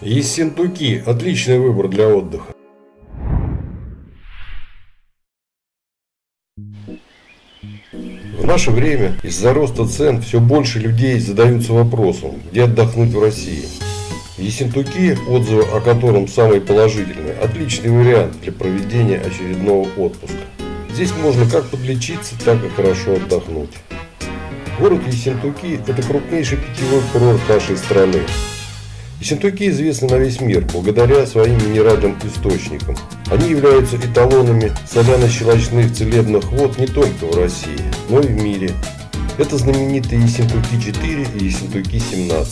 Ессентуки – отличный выбор для отдыха. В наше время из-за роста цен все больше людей задаются вопросом, где отдохнуть в России. Ессентуки, отзывы о котором самые положительные, отличный вариант для проведения очередного отпуска. Здесь можно как подлечиться, так и хорошо отдохнуть. Город Ессентуки – это крупнейший питьевой курорт нашей страны. Ессентуки известны на весь мир благодаря своим минеральным источникам. Они являются эталонами соляно-щелочных целебных вод не только в России, но и в мире. Это знаменитые Ессентуки-4 и Ессентуки-17.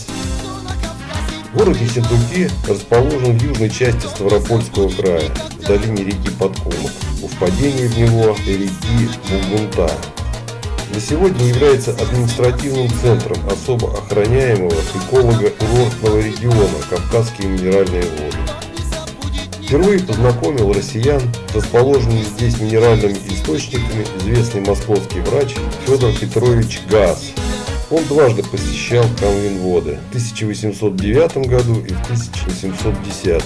Город Ессентуки расположен в южной части Ставропольского края, в долине реки Подкумок, у впадения в него реки Булгунта. На сегодня является административным центром особо охраняемого эколого-курортного региона Кавказские минеральные воды. Впервые познакомил россиян с расположенными здесь минеральными источниками известный московский врач Федор Петрович Газ. Он дважды посещал Камвинводы в 1809 году и в 1810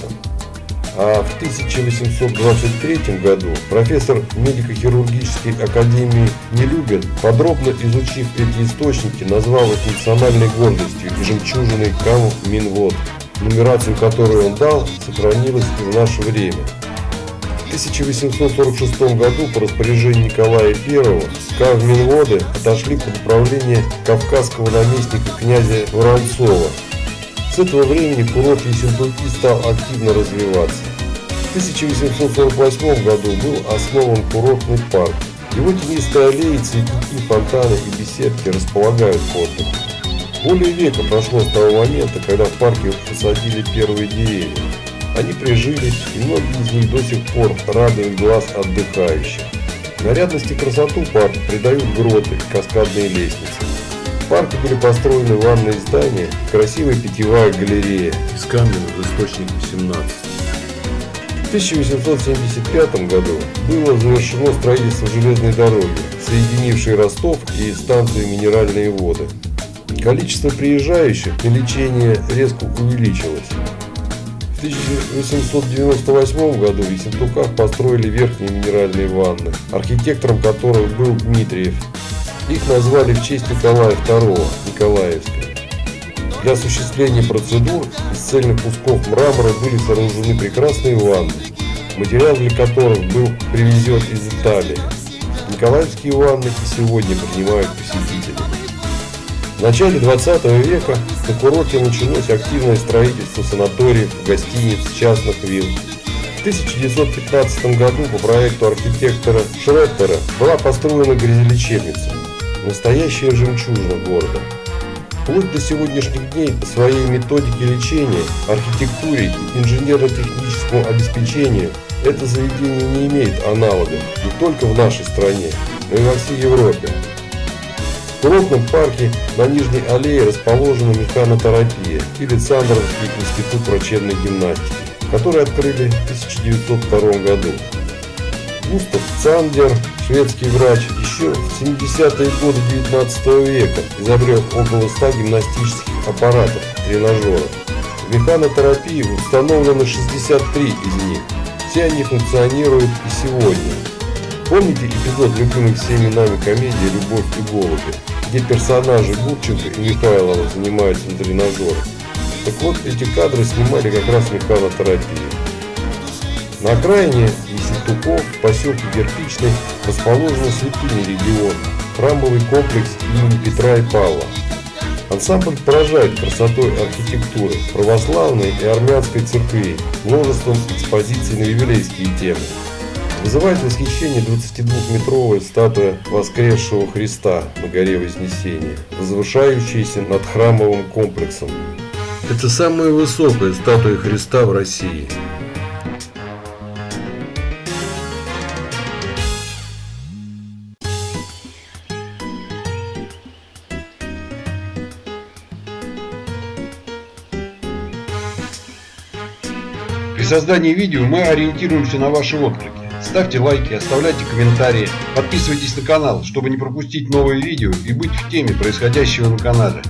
а в 1823 году профессор медико-хирургической академии Нелюбин, подробно изучив эти источники, назвал их национальной гордостью и жемчужиной Каму Минвод, нумерацию которую он дал, сохранилась и в наше время. В 1846 году по распоряжению Николая I Кавминводы отошли под управление кавказского наместника князя Воронцова, с этого времени курорт Ессентуки стал активно развиваться. В 1848 году был основан курортный парк. Его тенистые аллеи, цветники, фонтаны и беседки располагают к отдыху. Более века прошло с того момента, когда в парке посадили первые деревья. Они прижились, и многие из них до сих пор радуют глаз отдыхающих. Нарядность и красоту парка придают гроты и каскадные лестницы. В парке были построены ванные здания красивая питьевая галерея из каменных источников 17. В 1875 году было завершено строительство железной дороги, соединившей Ростов и станцию Минеральные воды. Количество приезжающих на лечение резко увеличилось. В 1898 году в Ессентуках построили верхние минеральные ванны, архитектором которых был Дмитриев их назвали в честь Николая II, Николаевска. Для осуществления процедур из цельных кусков мрамора были сооружены прекрасные ванны, материал для которых был привезен из Италии. Николаевские ванны и сегодня принимают посетителей. В начале 20 века на курорте началось активное строительство санаториев, гостиниц, частных вилл. В 1915 году по проекту архитектора Шреттера была построена грязелечебница настоящая жемчужина города. Вплоть до сегодняшних дней по своей методике лечения, архитектуре и инженерно-техническому обеспечению это заведение не имеет аналогов не только в нашей стране, но и во всей Европе. В курортном парке на Нижней аллее расположена механотерапия и Александровский институт врачебной гимнастики, который открыли в 1902 году. Густав Цандер, шведский врач, еще в 70-е годы 19 века изобрел около 100 гимнастических аппаратов, тренажеров. В механотерапии установлено 63 из них. Все они функционируют и сегодня. Помните эпизод любимой всеми нами комедии «Любовь и голуби», где персонажи Гурченко и Михайлова занимаются на тренажерах? Так вот, эти кадры снимали как раз механотерапию. На окраине Ессентуков в поселке Кирпичный расположена святыня региона, храмовый комплекс имени Петра и Павла. Ансамбль поражает красотой архитектуры, православной и армянской церквей, множеством экспозиций на еврейские темы. Вызывает восхищение 22-метровая статуя воскресшего Христа на горе Вознесения, возвышающаяся над храмовым комплексом. Это самая высокая статуя Христа в России. Создании видео мы ориентируемся на ваши отклики. Ставьте лайки, оставляйте комментарии, подписывайтесь на канал, чтобы не пропустить новые видео и быть в теме происходящего на канале.